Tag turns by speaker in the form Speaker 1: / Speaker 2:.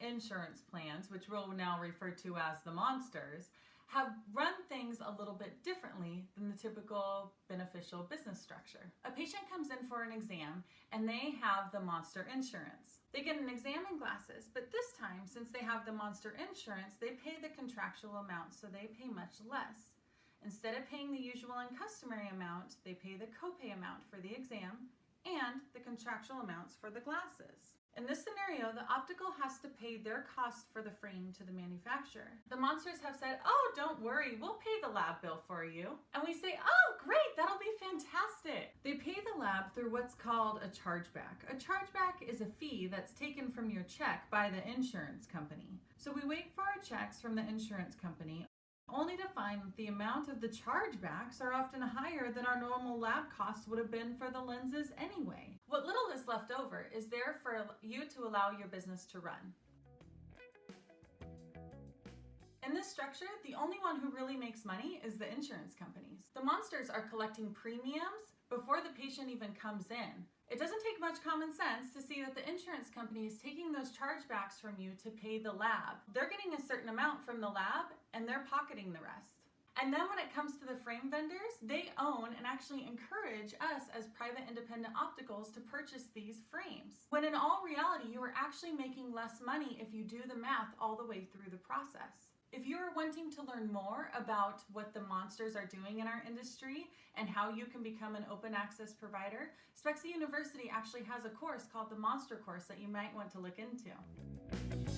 Speaker 1: insurance plans, which we'll now refer to as the monsters, have run things a little bit differently than the typical beneficial business structure. A patient comes in for an exam and they have the monster insurance. They get an exam and glasses, but this time, since they have the monster insurance, they pay the contractual amount, so they pay much less. Instead of paying the usual and customary amount, they pay the copay amount for the exam and the contractual amounts for the glasses. In this scenario, the optical has to pay their cost for the frame to the manufacturer. The monsters have said, oh, don't worry, we'll pay the lab bill for you. And we say, oh, great, that'll be fantastic. They pay the lab through what's called a chargeback. A chargeback is a fee that's taken from your check by the insurance company. So we wait for our checks from the insurance company only to find that the amount of the chargebacks are often higher than our normal lab costs would have been for the lenses anyway. What little is left over is there for you to allow your business to run. In this structure, the only one who really makes money is the insurance companies. The monsters are collecting premiums before the patient even comes in. It doesn't take much common sense to see that the insurance company is taking those chargebacks from you to pay the lab. They're getting a certain amount from the lab and they're pocketing the rest. And then when it comes to the frame vendors, they own and actually encourage us as private independent opticals to purchase these frames. When in all reality, you are actually making less money if you do the math all the way through the process. If you're wanting to learn more about what the monsters are doing in our industry and how you can become an open access provider, Spexy University actually has a course called the Monster Course that you might want to look into.